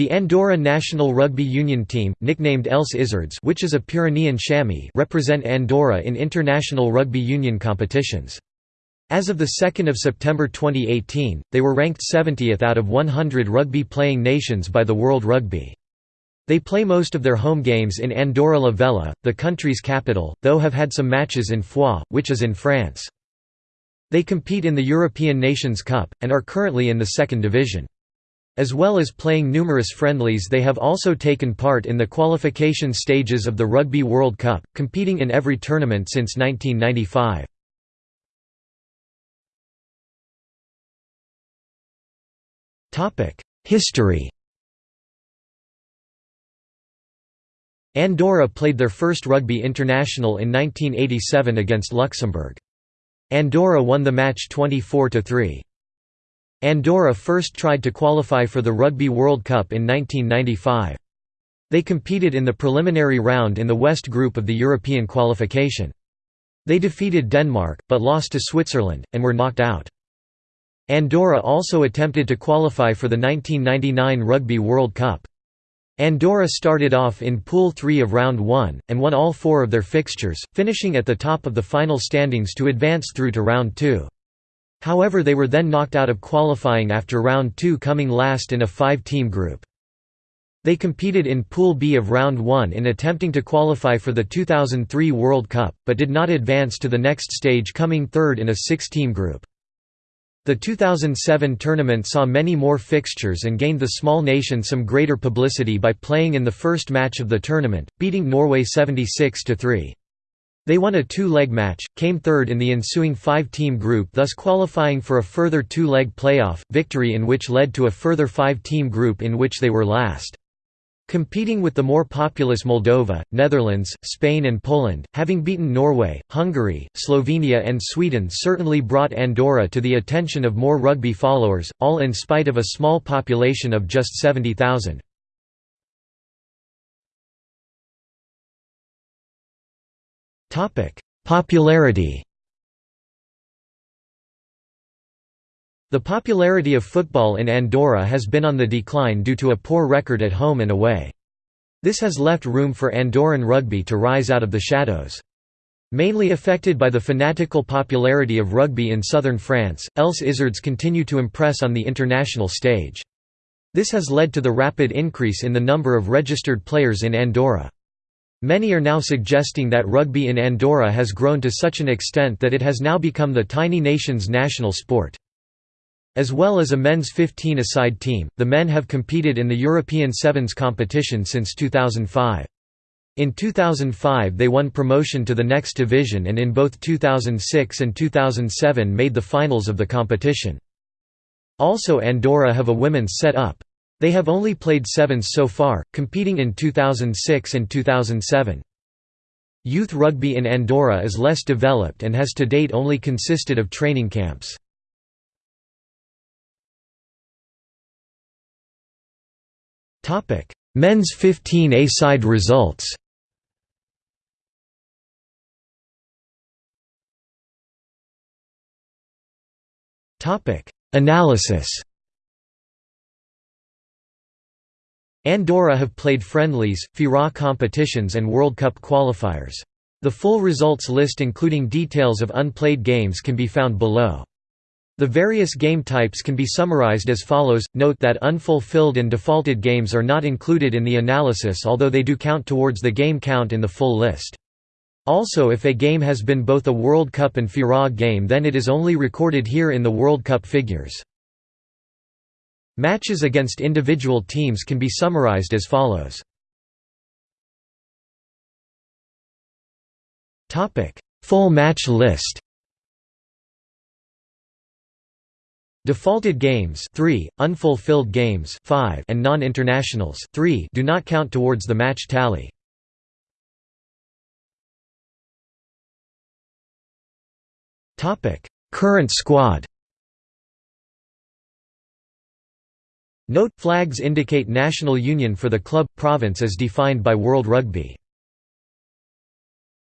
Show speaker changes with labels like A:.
A: The Andorra national rugby union team, nicknamed Els Isards which is a Pyrenean chamois represent Andorra in international rugby union competitions. As of 2 September 2018, they were ranked 70th out of 100 rugby-playing nations by the World Rugby. They play most of their home games in Andorra la Vella, the country's capital, though have had some matches in Foix, which is in France. They compete in the European Nations Cup, and are currently in the second division. As well as playing numerous friendlies they have also taken part in the qualification stages of the Rugby World Cup, competing in every tournament since 1995. History Andorra played their first rugby international in 1987 against Luxembourg. Andorra won the match 24–3. Andorra first tried to qualify for the Rugby World Cup in 1995. They competed in the preliminary round in the West Group of the European qualification. They defeated Denmark, but lost to Switzerland, and were knocked out. Andorra also attempted to qualify for the 1999 Rugby World Cup. Andorra started off in Pool 3 of Round 1, and won all four of their fixtures, finishing at the top of the final standings to advance through to Round 2. However they were then knocked out of qualifying after round 2 coming last in a five-team group. They competed in Pool B of Round 1 in attempting to qualify for the 2003 World Cup, but did not advance to the next stage coming third in a six-team group. The 2007 tournament saw many more fixtures and gained the small nation some greater publicity by playing in the first match of the tournament, beating Norway 76–3. They won a two-leg match, came third in the ensuing five-team group thus qualifying for a further two-leg playoff, victory in which led to a further five-team group in which they were last. Competing with the more populous Moldova, Netherlands, Spain and Poland, having beaten Norway, Hungary, Slovenia and Sweden certainly brought Andorra to the attention of more rugby followers, all in spite of a small population of just 70,000. Popularity The popularity of football in Andorra has been on the decline due to a poor record at home and away. This has left room for Andorran rugby to rise out of the shadows. Mainly affected by the fanatical popularity of rugby in southern France, Els Isards continue to impress on the international stage. This has led to the rapid increase in the number of registered players in Andorra. Many are now suggesting that rugby in Andorra has grown to such an extent that it has now become the tiny nation's national sport. As well as a men's 15-a-side team, the men have competed in the European Sevens competition since 2005. In 2005 they won promotion to the next division and in both 2006 and 2007 made the finals of the competition. Also Andorra have a women's set-up. They have only played sevens so far, competing in 2006 and 2007. Youth rugby in Andorra is less developed and has to date only consisted of training camps. Men's 15A-side results Analysis Andorra have played friendlies, FIRA competitions and World Cup qualifiers. The full results list including details of unplayed games can be found below. The various game types can be summarized as follows, note that unfulfilled and defaulted games are not included in the analysis although they do count towards the game count in the full list. Also if a game has been both a World Cup and FIRA game then it is only recorded here in the World Cup figures. Matches against individual teams can be summarized as follows. Full match list. Defaulted games 3, unfulfilled games 5, and non-internationals 3 do not count towards the match tally. Current squad Note, flags indicate national union for the club, province as defined by World Rugby.